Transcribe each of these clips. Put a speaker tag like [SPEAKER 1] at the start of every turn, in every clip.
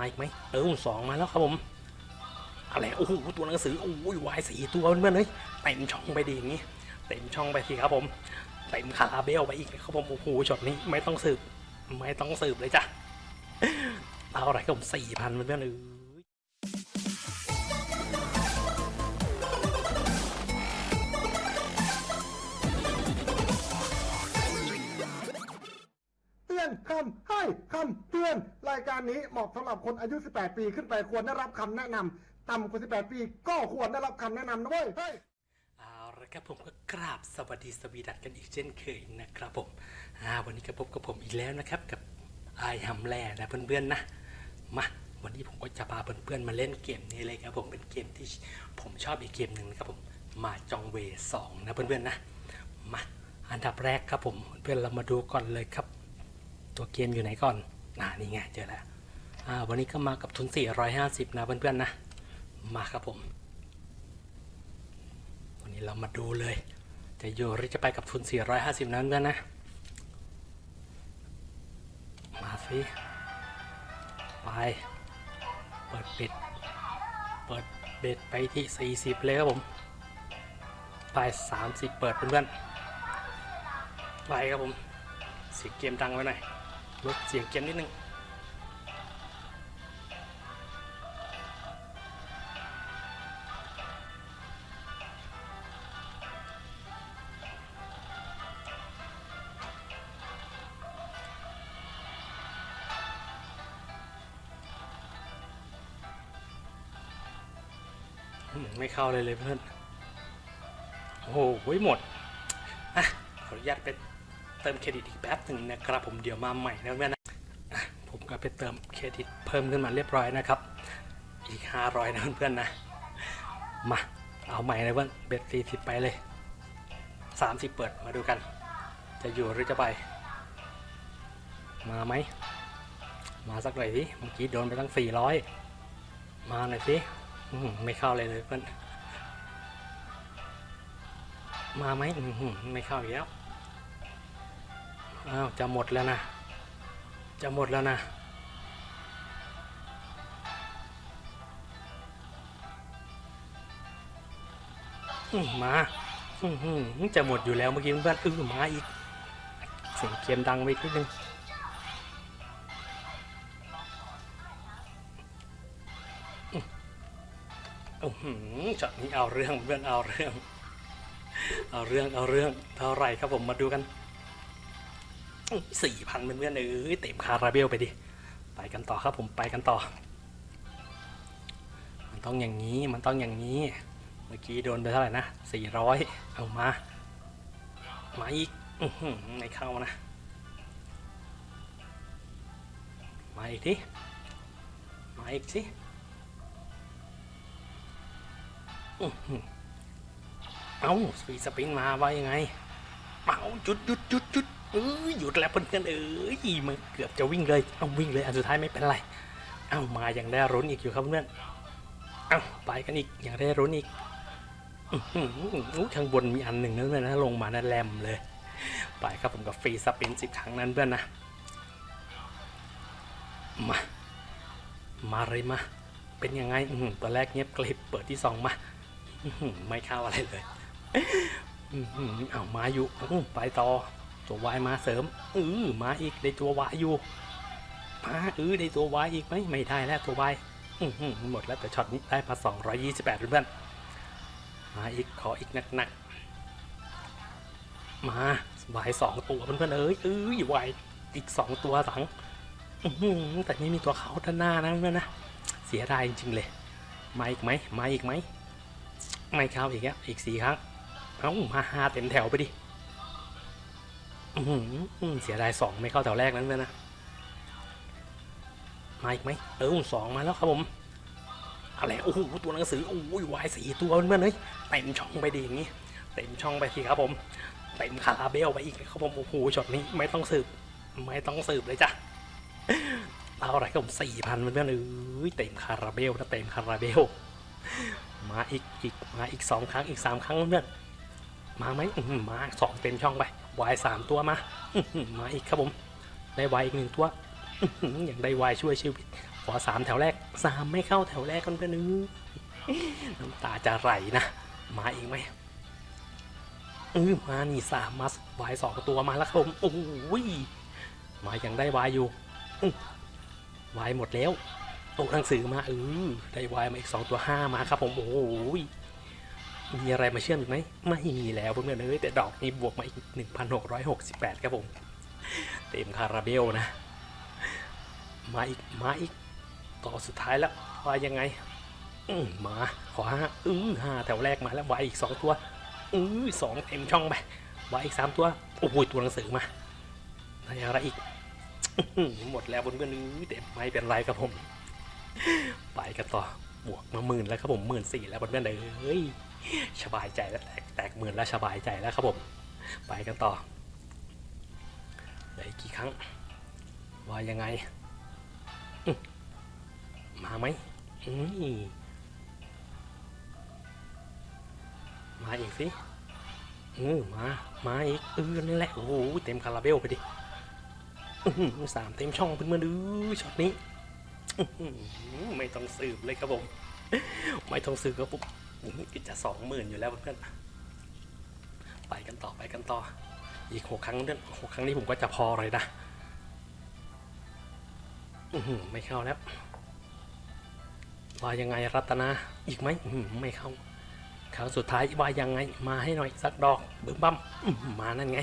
[SPEAKER 1] มาอีกไหมเออสองมาแล้วครับผมอะไรโอ้โหตัวหนังสือโอ้ยวายสี่ตัวเพื่อนเฮ้ยเต็มช่องไปดีอย่างนี้เต็มช่องไปทีครับผมเต็มคาราเบลไปอีกครับผมโอ้โหช็อตนี้ไม่ต้องสืบไม่ต้องสืบเลยจ้ะเอาอะไรครับผมสี่พันเพื่อนเอ้
[SPEAKER 2] อนคำให้คำเตือน รายการนี้เหมาะสำหรับคนอายุ 18 ปีขึ้นไปควรได้รับคำแนะนำต่ำกว่า 18 ปีก็ควรได้รับคำแนะนำนะเว้ยเฮ้ย
[SPEAKER 1] เอาละครับผมก็กราบสวัสดีสวีดัตกันอีกเช่นเคยนะครับผมวันนี้ก็พบกับผมอีกแล้วนะครับกับไอฮัมแลนะเพื่อนๆนะมาวันนี้ผมก็จะพาเพื่อนๆมาเล่นเกมนี้เลยครับผมเป็นเกมที่ผมชอบอีกเกมหนึ่งนะครับผมมาจองเวสองนะเพื่อนๆนะมาอันดับแรกครับผมเพื่อนๆเรามาดูก่อนเลยครับ ตัวเกมอยู่ไหนก่อนอ่านี่ไงเจอแล้วอ่าวันนี้ก็มากับทุน 450 นะเพื่อนๆนะ มาครับผม วันนี้เรามาดูเลย จะอยู่หรือจะไปกับทุน 450 นั้นกันนะ มาสิ ไป เปิดปิด เปิดเบ็ดไปที่ 40 เลยครับผม ไป 30 เปิดเพื่อนๆ ไปครับผมเสียงเกมดังไว้หน่อย ลดเสียงเกมนิดนึงไม่เข้าเลยเลยเพื่อน โอ้โหหมด อะ ขออนุญาตไป เติมเครดิตอีกแป๊บหนึ่งนะครับผมเดี๋ยวมาใหม่นะเพื่อนนะผมก็ไปเติมเครดิตเพิ่มขึ้นมาเรียบร้อยนะครับ อีก 500 นะเพื่อนๆนะ มาเอาใหม่นะเพื่อนเบ็ดสี่สิบไปเลย 30 เปิดมาดูกัน จะอยู่หรือจะไป มาไหม มาสักหน่อยสิเมื่อกี้โดนไปตั้ง 400 มาหน่อยสิไม่เข้าเลยเลยเพื่อนมาไหมไม่เข้าอีกแล้ว อ้าวจะหมดแล้วนะ จะหมดแล้วนะ มาจะหมดอยู่แล้วเมื่อกี้เพื่อนอื้อมาอีก เสียงเกมดังไปนิดนึงช็อตนี้เอาเรื่องเพื่อนเอาเรื่อง เอาเรื่องเอาเรื่องเท่าไหรครับผมมาดูกัน สี่พันเพื่อนๆเอ้ยเต็มคาราเบลไปดิ ไปกันต่อครับผมไปกันต่อ มันต้องอย่างนี้มันต้องอย่างนี้ เมื่อกี้โดนไปเท่าไหร่นะสี่ร้อยเอามา มาอีกอื้อหือไม่เข้านะ มาอีกทีมาอีกสิเอาสปีดสปริงมาว่ายังไงเอาจุดหยุดหยุดหยุด เอ้ยหยุดแล้วเพื่อนๆเอ้ยมันเกือบจะวิ่งเลยเอาวิ่งเลยอันสุดท้ายไม่เป็นไรเอ้ามาอยังได้รุ้นอีกอยู่ครับเพื่อนเอ้าไปกันอีกอยังได้รุ้นอีกอือข้างบนมีอันหนึ่งนั่นเลยนะลงมานั่นแลมเลย ไปครับผมกับฟรีสปินสิบครั้งนั้นเพื่อนนะมามาเลยมา เป็นยังไงอือหือตอนแรกเงียบกริบเปิดที่สองมาไม่เข้าอะไรเลยอื้อหือเอามาอยู่ไปต่อ ตัววายมาเสริมเออมาอีกได้ตัววายอยู่มาเออได้ตัววายอีกไหมไม่ได้แล้วตัววายอื้อหือหมดแล้วแต่ช็อตนี้ได้มา 228เพื่อนมาอีกขออีกหนักๆมาวายสองตัวเพื่อนๆเอ้ยเอ้ยวายอีกสองตัวสังอื้อหือแต่นี่มีตัวเขาด้านหน้านะเพื่อนนะเสียดายจริงๆเลยมาอีกไหมมาอีกไหมไม่เข้าอีกแล้วอีกสี่ครั้งเอ้ามาห้าเต็มแถวไปดิ เสียดายสองไม่เข้าแถวแรกนั้นเลยนะ มาอีกไหมเออสองมาแล้วครับผมอะไรโอ้โหตัวหนังสือโอ้ยวายสี่ตัวเพื่อนเฮ้ยเต็มช่องไปดีอย่างงี้เต็มช่องไปทีครับผมเต็มคาราเบลไปอีกครับผมโอ้โหช็อตนี้ไม่ต้องสืบ ไม่ต้องสืบเลยจ้ะเอาอะไรครับผมสี่พันเพื่อนเอ้ยเต็มคาราเบลนะเต็มคาราเบลมาอีกอีกมาอีกสองครั้งอีกสามครั้งเพื่อนมาไหมมาสองเต็มช่องไป วายสามตัวมา มาอีกครับผม ได้วายอีกหนึ่งตัว อย่างได้วายช่วยชีวิต ขอสามแถวแรกสามไม่เข้าแถวแรกกันเพื่อนนึงน้ำตาจะไหลนะ มาอีกไหมเออมานี่สามมาวายสองตัวมาแล้วครับผมโอ้ยมายังได้วายอยู่วายหมดแล้วตกหนังสือมาเออได้วายมาอีกสองตัวห้ามาครับผมโอ้ย มีอะไรมาเชื่อมอีกไหมไม่มีแล้วเพื่อนๆเอ้ยแต่ดอกนี้บวกมาอีก 1,668 ครับผม เต็มคาราเบลนะ มาอีก มาอีก ต่อสุดท้ายแล้วว่ายังไง อืมาขอห้าอือห้าแถวแรกมาแล้ววายอีกสองตัวอือสองเต็มช่องไปวายอีกสามตัว โอ้โหตัวหนังสือมาได้อะไรอีก หมดแล้วบนเพื่อนอื้อแต่ไม่เป็นไรครับผม ไปกันต่อบวกมาหมื่นแล้วครับผมหมื่นสี่แล้วบนเพื่อนเอ้ย สบายใจแล้วแตกแตกหมื่นแล้วสบายใจแล้วครับผม ไปกันต่อเหลืออีกกี่ครั้ง ว่ายังไง มาไหมมาอีกสิอือมา มาอีกเออนั่นแหละ โอ้โห เต็มคาราเบลไปดิสามเต็มช่องเพื่อนๆดูช็อตนี้ ไม่ต้องสืบเลยครับผม ไม่ต้องสืบครับผม อื้อจะสองหมื่นอยู่แล้วเพื่อนๆไปกันต่อไปกันต่อ อีกหกครั้งเดือนหกครั้งนี้ผมก็จะพอเลยนะอือหือไม่เข้าแล้วว่ายังไงรัตนาอีกไหมไม่เข้าครั้งสุดท้ายว่ายังไงมาให้หน่อยสักดอกบึ้มบั้มมานั่นไง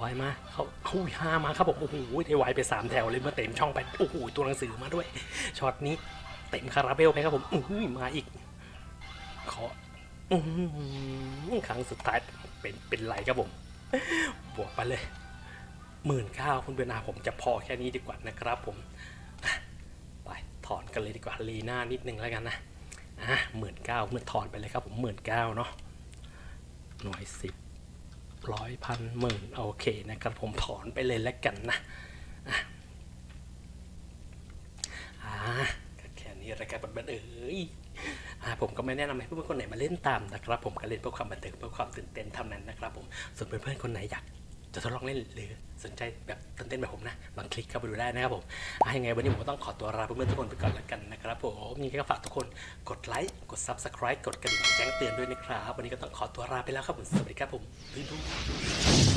[SPEAKER 1] วายมาเขาเขาห้ามาครับผมโอ้โหได้วายไปสามแถวเลยเมื่อเต็มช่องไปโอ้โหตัวหนังสือมาด้วยช็อตนี้เต็มคาราเบลไปครับผมอื้อหือมาอีก ขอครั้งสุดท้ายเป็นเป็นไรครับผม บวกไปเลยหมื่นเก้าคุณเบนาผมจะพอแค่นี้ดีกว่านะครับผม ไปถอนกันเลยดีกว่าลีหน้านิดนึงแล้วกันนะอะหมื่นเก้าเมื่อถอนไปเลยครับผมหมื่นเก้าเนาะหน่วยสิบร้อยพันหมื่นโอเคนะครับผมถอนไปเลยแล้วกันนะอะอ่าแค่นี้รายการบันเอ้ยอ่า ผมก็ไม่แนะนำให้เพื่อนๆคนไหนมาเล่นตามนะครับ ผมก็เล่นเพื่อความบันเทิงเพื่อความตื่นเต้นเท่านั้นนะครับ ผมส่วนเพื่อนๆคนไหนอยากจะทดลองเล่นหรือสนใจแบบตื่นเต้นแบบผมนะลองคลิกเข้าไปดูได้นะครับผมอะยังไงวันนี้ผมก็ต้องขอตัวลาเพื่อนๆทุกคนไปก่อนแล้วกันนะครับผมยังไงก็ฝากทุกคนกดไลค์กด subscribe กดกระดิ่งแจ้งเตือนด้วยนะครับ วันนี้ก็ต้องขอตัวลาไปแล้วครับผมสวัสดีครับผมบ๊ายบาย